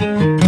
you.